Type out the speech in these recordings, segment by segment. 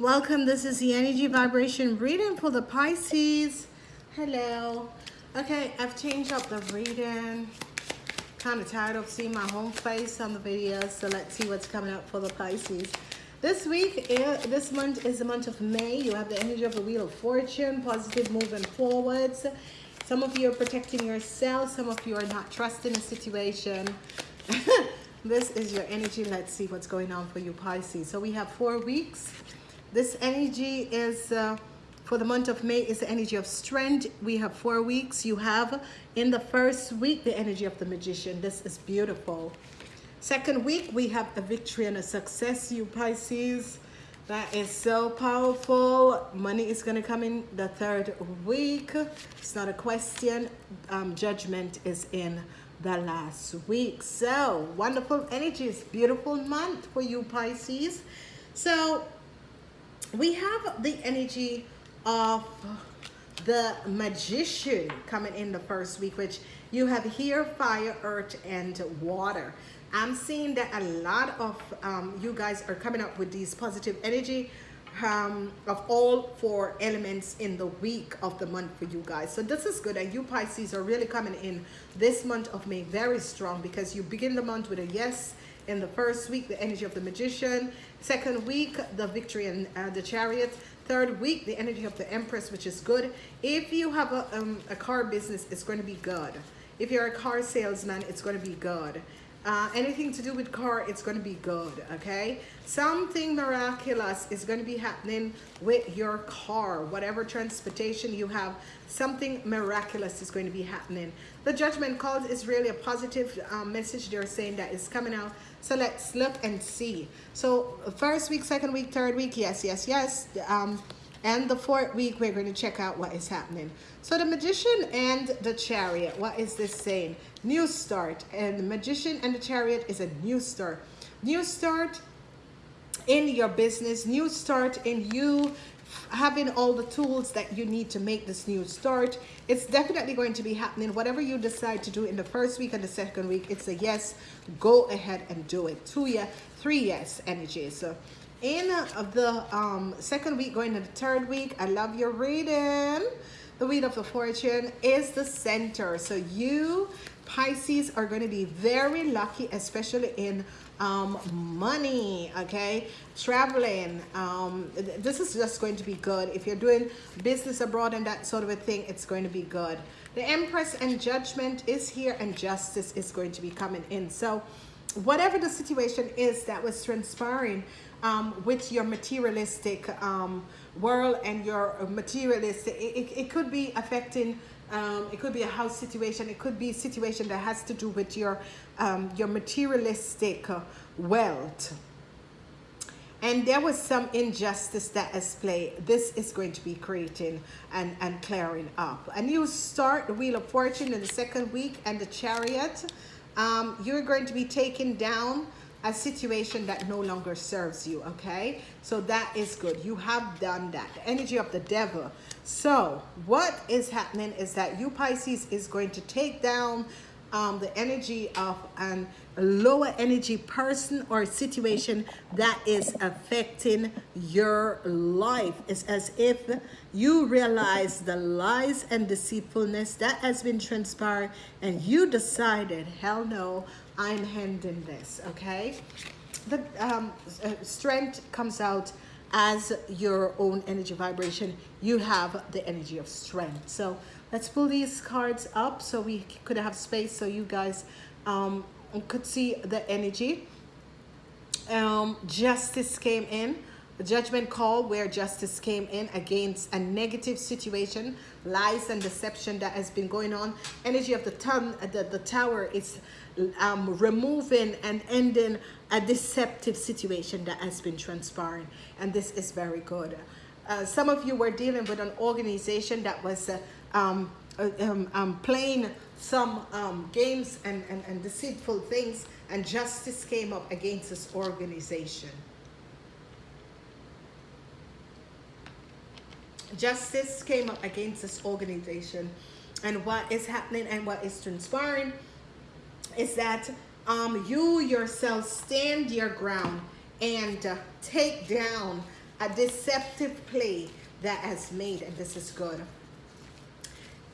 Welcome. This is the energy vibration reading for the Pisces. Hello. Okay, I've changed up the reading. Kind of tired of seeing my home face on the videos, so let's see what's coming up for the Pisces. This week, eh, this month is the month of May. You have the energy of the Wheel of Fortune, positive moving forwards. Some of you are protecting yourself. Some of you are not trusting the situation. this is your energy. Let's see what's going on for you, Pisces. So we have four weeks. This energy is uh, for the month of May is the energy of strength. We have four weeks. You have in the first week the energy of the magician. This is beautiful. Second week we have a victory and a success, you Pisces. That is so powerful. Money is going to come in the third week. It's not a question. Um, judgment is in the last week. So wonderful energies. Beautiful month for you Pisces. So we have the energy of the magician coming in the first week which you have here fire earth and water. I'm seeing that a lot of um, you guys are coming up with these positive energy um, of all four elements in the week of the month for you guys. So this is good and you Pisces are really coming in this month of May very strong because you begin the month with a yes in the first week the energy of the magician. Second week the victory and uh, the chariot. Third week the energy of the empress which is good. If you have a, um, a car business it's going to be good. If you're a car salesman it's going to be good uh, anything to do with car it's going to be good okay? Something miraculous is going to be happening with your car. Whatever transportation you have something miraculous is going to be happening. The judgment calls is really a positive um, message they're saying that is coming out. So let's look and see. So first week second week third week yes yes yes. Um, and the fourth week, we're going to check out what is happening. So the magician and the chariot, what is this saying? New start. And the magician and the chariot is a new start. New start in your business, new start in you having all the tools that you need to make this new start. It's definitely going to be happening. Whatever you decide to do in the first week and the second week, it's a yes. Go ahead and do it. Two yes, three yes energies. So in the um, second week going to the third week i love your reading. The wheel of the fortune is the center. So you pisces are going to be very lucky especially in um, money okay? Traveling um, this is just going to be good. If you're doing business abroad and that sort of a thing it's going to be good. The empress and judgment is here and justice is going to be coming in. So whatever the situation is that was transpiring um, with your materialistic um, world and your materialistic, it, it, it could be affecting um, it could be a house situation. It could be a situation that has to do with your um, your materialistic wealth. And there was some injustice that has played. This is going to be creating and, and clearing up. And you start the Wheel of Fortune in the second week and the Chariot. Um, you're going to be taken down a situation that no longer serves you okay? So that is good. You have done that. The energy of the devil. So what is happening is that you Pisces is going to take down um, the energy of an lower energy person or situation that is affecting your life. It's as if you realize the lies and deceitfulness that has been transpired and you decided, hell no, I'm handing this, okay? The um, uh, strength comes out as your own energy vibration. You have the energy of strength. So let's pull these cards up so we could have space so you guys um, could see the energy. Um, justice came in the judgment call where justice came in against a negative situation lies and deception that has been going on energy of the ton the, the tower is um, removing and ending a deceptive situation that has been transpiring. And this is very good. Uh, some of you were dealing with an organization that was uh, um, uh, um, um, playing some um, games and, and, and deceitful things and justice came up against this organization. Justice came up against this organization. And what is happening and what is transpiring is that um, you yourself stand your ground and uh, take down a deceptive play that has made, and this is good.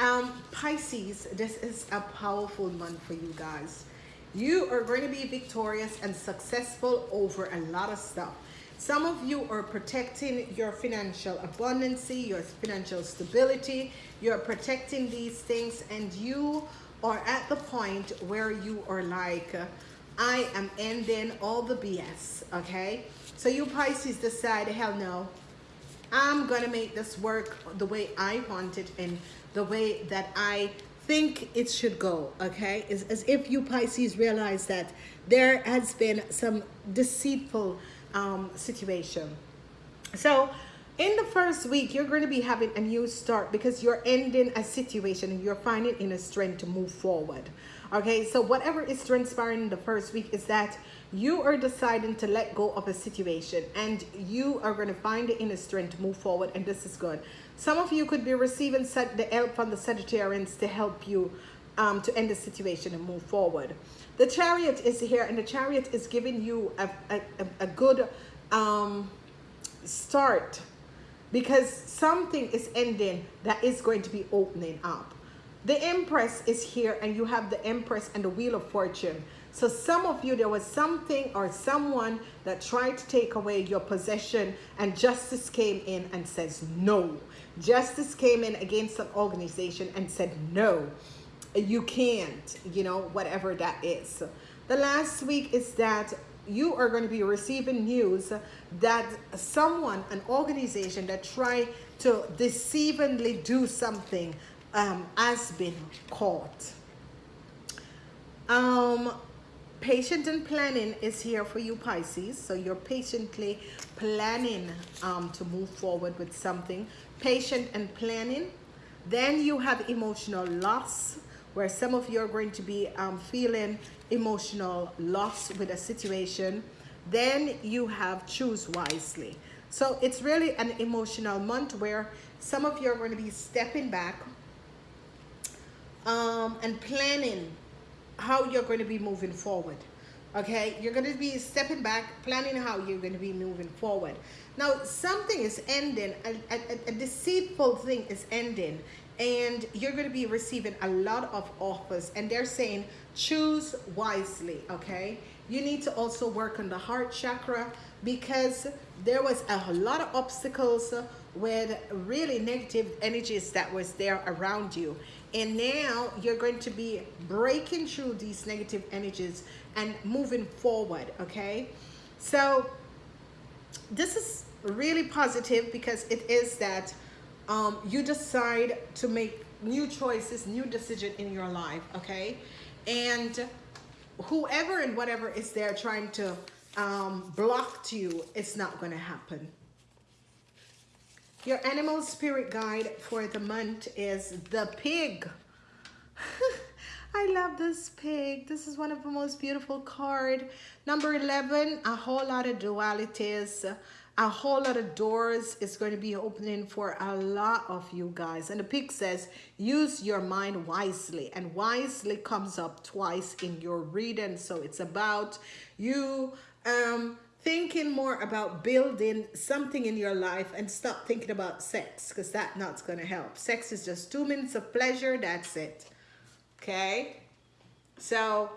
Um, Pisces, this is a powerful month for you guys. You are going to be victorious and successful over a lot of stuff. Some of you are protecting your financial abundancy, your financial stability. You're protecting these things and you are at the point where you are like, I am ending all the BS, okay? So you Pisces decide, hell no, I'm gonna make this work the way I want it and the way that I think it should go, okay? It's as if you Pisces realize that there has been some deceitful um, situation. So in the first week, you're going to be having a new start because you're ending a situation and you're finding inner strength to move forward. Okay, so whatever is transpiring in the first week is that you are deciding to let go of a situation and you are going to find the inner strength to move forward and this is good. Some of you could be receiving the help from the Sagittarians to help you um, to end the situation and move forward. The chariot is here and the chariot is giving you a, a, a good um, start because something is ending that is going to be opening up. The Empress is here and you have the Empress and the Wheel of Fortune. So some of you, there was something or someone that tried to take away your possession and justice came in and says no. Justice came in against an organization and said no you can't, you know, whatever that is. The last week is that you are going to be receiving news that someone, an organization that tried to deceivingly do something um, has been caught. Um, patient and planning is here for you Pisces. So you're patiently planning um, to move forward with something. Patient and planning. Then you have emotional loss where some of you are going to be um, feeling emotional loss with a situation, then you have choose wisely. So it's really an emotional month where some of you are going to be stepping back um, and planning how you're going to be moving forward. Okay, you're going to be stepping back, planning how you're going to be moving forward. Now, something is ending, a, a, a deceitful thing is ending and you're going to be receiving a lot of offers and they're saying choose wisely okay? You need to also work on the heart chakra because there was a lot of obstacles with really negative energies that was there around you. And now you're going to be breaking through these negative energies and moving forward okay? So this is really positive because it is that um, you decide to make new choices, new decision in your life, okay? And whoever and whatever is there trying to um, block to you, it's not to happen. Your animal spirit guide for the month is the pig. I love this pig. This is one of the most beautiful card. Number 11, a whole lot of dualities a whole lot of doors is going to be opening for a lot of you guys. And the pig says use your mind wisely. And wisely comes up twice in your reading. So it's about you um thinking more about building something in your life and stop thinking about sex because that not going to help. Sex is just two minutes of pleasure that's it. Okay? So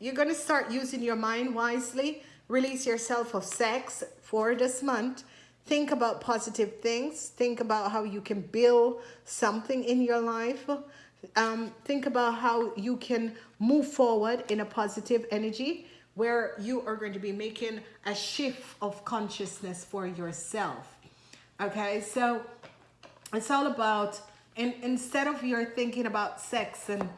you're going to start using your mind wisely release yourself of sex for this month. Think about positive things. Think about how you can build something in your life. Um, think about how you can move forward in a positive energy where you are going to be making a shift of consciousness for yourself. Okay, so it's all about, and instead of you're thinking about sex and,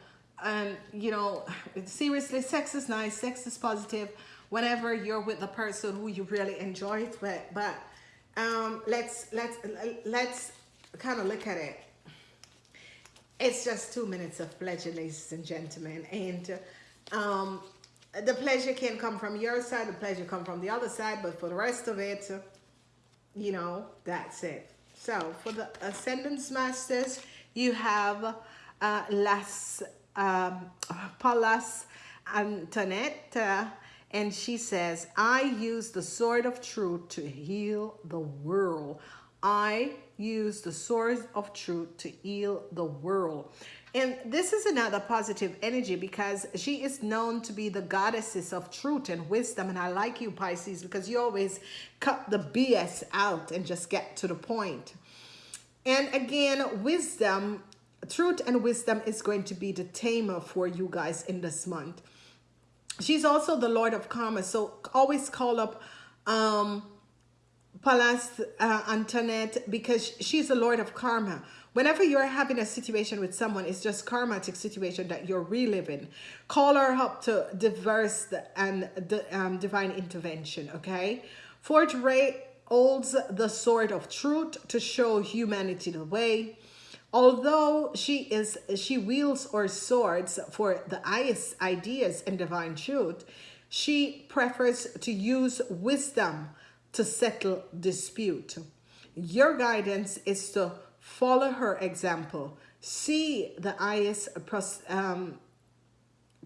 and you know, seriously, sex is nice, sex is positive, whenever you're with the person who you really enjoy it with. But um, let's let's let's kind of look at it. It's just two minutes of pleasure, ladies and gentlemen, and um, the pleasure can come from your side, the pleasure come from the other side, but for the rest of it, you know, that's it. So for the Ascended Masters, you have uh, Las um, Pallas Antoinette, uh, And she says, I use the sword of truth to heal the world. I use the sword of truth to heal the world. And this is another positive energy because she is known to be the goddesses of truth and wisdom. And I like you, Pisces, because you always cut the BS out and just get to the point. And again, wisdom, truth and wisdom is going to be the tamer for you guys in this month. She's also the Lord of Karma. So always call up um, Pallas uh, Antoinette because she's the Lord of Karma. Whenever you're having a situation with someone, it's just karmatic situation that you're reliving. Call her up to diverse and the, um, divine intervention, okay? Fourth Ray holds the sword of truth to show humanity the way. Although she is she wields or swords for the highest ideas and divine truth, she prefers to use wisdom to settle dispute. Your guidance is to follow her example. See the highest um,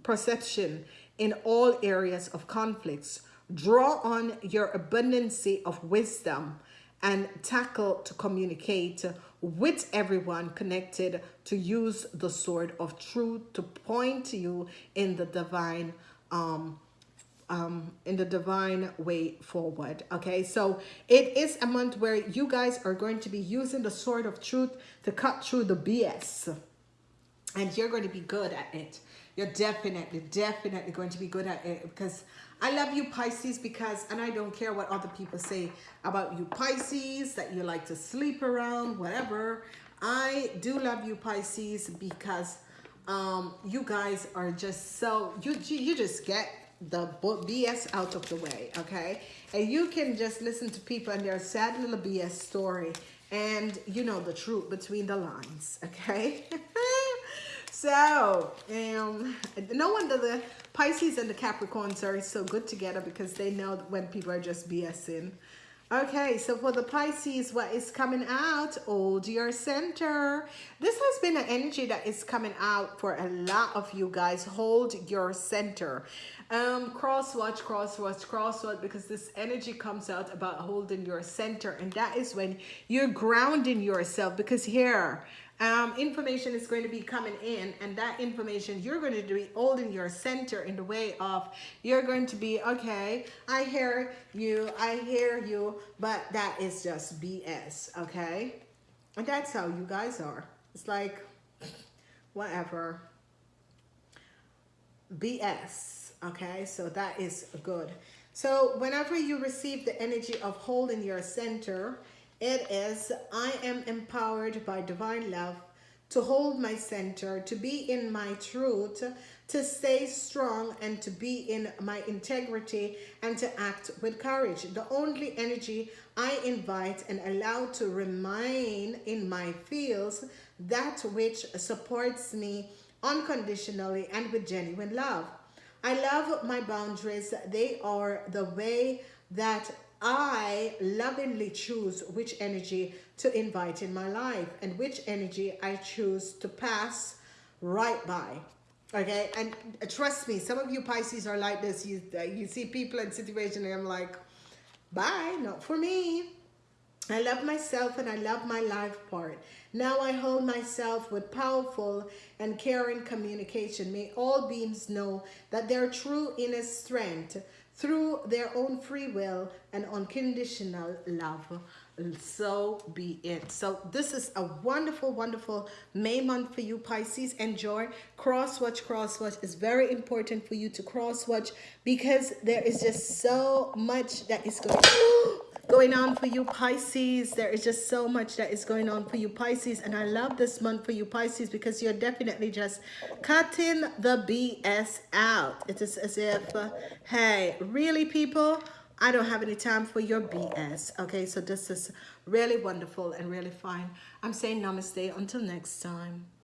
perception in all areas of conflicts. Draw on your abundancy of wisdom and tackle to communicate with everyone connected to use the sword of truth to point you in the divine um, um, in the divine way forward. Okay, so it is a month where you guys are going to be using the sword of truth to cut through the BS. And you're going to be good at it. You're definitely, definitely going to be good at it because I love you Pisces because, and I don't care what other people say about you Pisces, that you like to sleep around, whatever. I do love you Pisces because um, you guys are just so, you, you just get the BS out of the way, okay? And you can just listen to people and their sad little BS story and you know the truth between the lines, okay? so, um, no wonder the Pisces and the Capricorns are so good together because they know when people are just BSing. Okay, so for the Pisces, what is coming out? Hold your center. This has been an energy that is coming out for a lot of you guys. Hold your center. Um, cross watch, cross watch, cross watch, because this energy comes out about holding your center. And that is when you're grounding yourself because here, um, information is going to be coming in and that information you're going to be holding your center in the way of you're going to be okay I hear you I hear you but that is just BS okay? And that's how you guys are. It's like whatever. BS okay? So that is good. So whenever you receive the energy of holding your center it is, I am empowered by divine love to hold my center, to be in my truth, to stay strong and to be in my integrity and to act with courage. The only energy I invite and allow to remain in my fields, that which supports me unconditionally and with genuine love. I love my boundaries. They are the way that I lovingly choose which energy to invite in my life and which energy I choose to pass right by. Okay, and trust me, some of you Pisces are like this. You, uh, you see people in situation and I'm like, bye, not for me. I love myself and I love my life part. Now I hold myself with powerful and caring communication. May all beings know that their true inner strength through their own free will and unconditional love. So be it. So this is a wonderful wonderful may month for you pisces. Enjoy. Cross watch cross watch. Is very important for you to cross watch because there is just so much that is going going on for you Pisces. There is just so much that is going on for you Pisces. And I love this month for you Pisces because you're definitely just cutting the BS out. It is as if, uh, hey, really people? I don't have any time for your BS. Okay, so this is really wonderful and really fine. I'm saying namaste until next time.